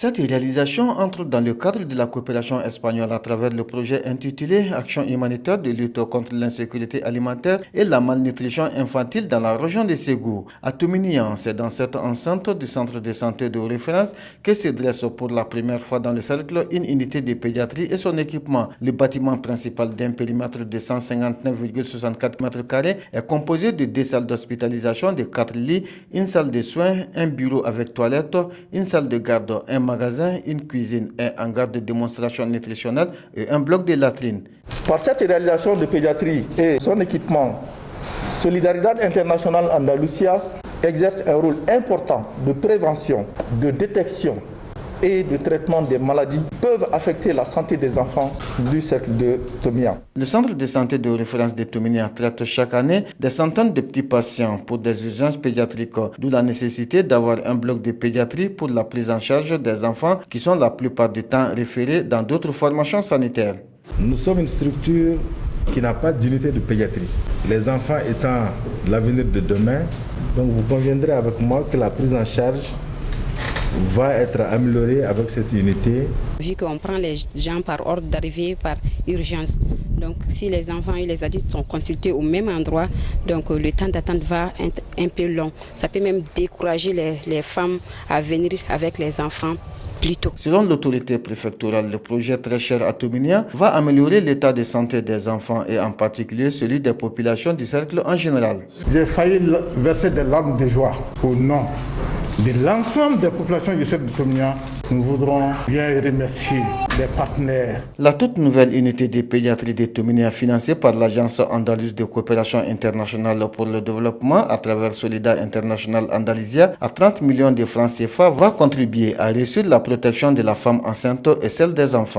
Cette réalisation entre dans le cadre de la coopération espagnole à travers le projet intitulé Action humanitaire de lutte contre l'insécurité alimentaire et la malnutrition infantile dans la région de Ségou. À Touminian, c'est dans cette enceinte du centre de santé de référence que se dresse pour la première fois dans le cercle une unité de pédiatrie et son équipement. Le bâtiment principal d'un périmètre de 159,64 m2 est composé de deux salles d'hospitalisation, de quatre lits, une salle de soins, un bureau avec toilette, une salle de garde, un magasin, une cuisine, un hangar de démonstration nutritionnelle et un bloc de latrines. Par cette réalisation de pédiatrie et son équipement, Solidaridad International Andalusia exerce un rôle important de prévention, de détection et de traitement des maladies peuvent affecter la santé des enfants du cercle de Tomia. Le centre de santé de référence de Tomia traite chaque année des centaines de petits patients pour des urgences pédiatriques, d'où la nécessité d'avoir un bloc de pédiatrie pour la prise en charge des enfants qui sont la plupart du temps référés dans d'autres formations sanitaires. Nous sommes une structure qui n'a pas d'unité de pédiatrie. Les enfants étant l'avenir de demain, donc vous conviendrez avec moi que la prise en charge va être amélioré avec cette unité. Vu qu'on prend les gens par ordre d'arrivée, par urgence, donc si les enfants et les adultes sont consultés au même endroit, donc le temps d'attente va être un peu long. Ça peut même décourager les, les femmes à venir avec les enfants Tôt. Selon l'autorité préfectorale, le projet très cher à Tominia va améliorer l'état de santé des enfants et en particulier celui des populations du cercle en général. J'ai failli verser des larmes de joie au nom de l'ensemble des populations du cercle de nous voudrons bien remercier les partenaires. La toute nouvelle unité de pédiatrie de Tominia financée par l'Agence andalouse de coopération internationale pour le développement à travers Solida International Andalusia à 30 millions de francs CFA va contribuer à réussir la protection de la femme enceinte et celle des enfants.